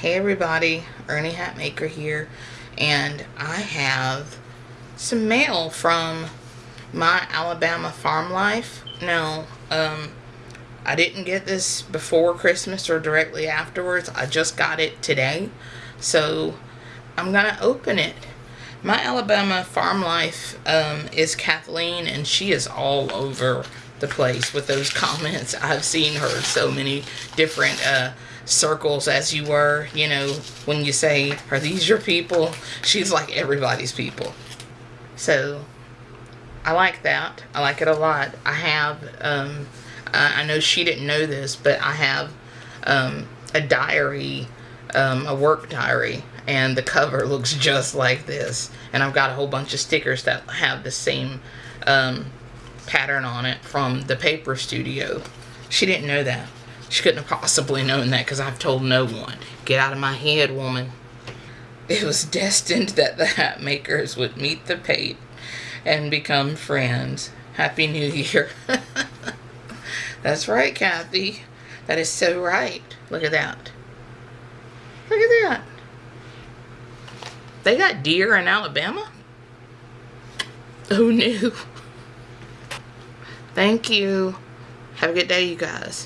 Hey everybody, Ernie Hatmaker here, and I have some mail from my Alabama Farm Life. Now, um, I didn't get this before Christmas or directly afterwards. I just got it today, so I'm gonna open it. My Alabama Farm Life um, is Kathleen, and she is all over the place with those comments. I've seen her so many different uh, circles as you were, you know, when you say, are these your people? She's like everybody's people. So I like that. I like it a lot. I have, um, I, know she didn't know this, but I have um, a diary, um, a work diary, and the cover looks just like this. And I've got a whole bunch of stickers that have the same um, pattern on it from the paper studio. She didn't know that. She couldn't have possibly known that because I've told no one. Get out of my head, woman. It was destined that the Hatmakers would meet the pate and become friends. Happy New Year. That's right, Kathy. That is so right. Look at that. Look at that. They got deer in Alabama? Oh, Who knew? Thank you. Have a good day, you guys.